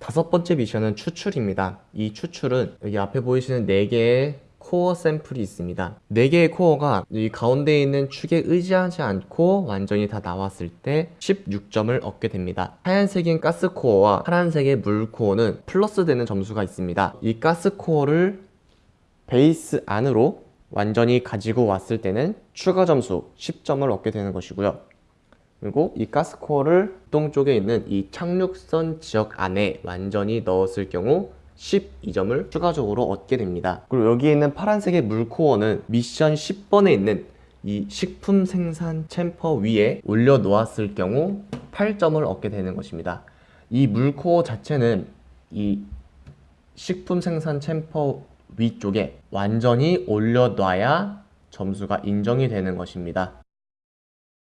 다섯 번째 미션은 추출입니다. 이 추출은 여기 앞에 보이시는 4개의 코어 샘플이 있습니다. 4개의 코어가 이 가운데 있는 축에 의지하지 않고 완전히 다 나왔을 때 16점을 얻게 됩니다. 하얀색인 가스 코어와 파란색의 물 코어는 플러스 되는 점수가 있습니다. 이 가스 코어를 베이스 안으로 완전히 가지고 왔을 때는 추가 점수 10점을 얻게 되는 것이고요. 그리고 이 가스코어를 똥 쪽에 있는 이 착륙선 지역 안에 완전히 넣었을 경우 12점을 추가적으로 얻게 됩니다. 그리고 여기 있는 파란색의 물코어는 미션 10번에 있는 이 식품 생산 챔퍼 위에 올려 놓았을 경우 8점을 얻게 되는 것입니다. 이 물코어 자체는 이 식품 생산 챔퍼 위쪽에 완전히 올려 놔야 점수가 인정이 되는 것입니다.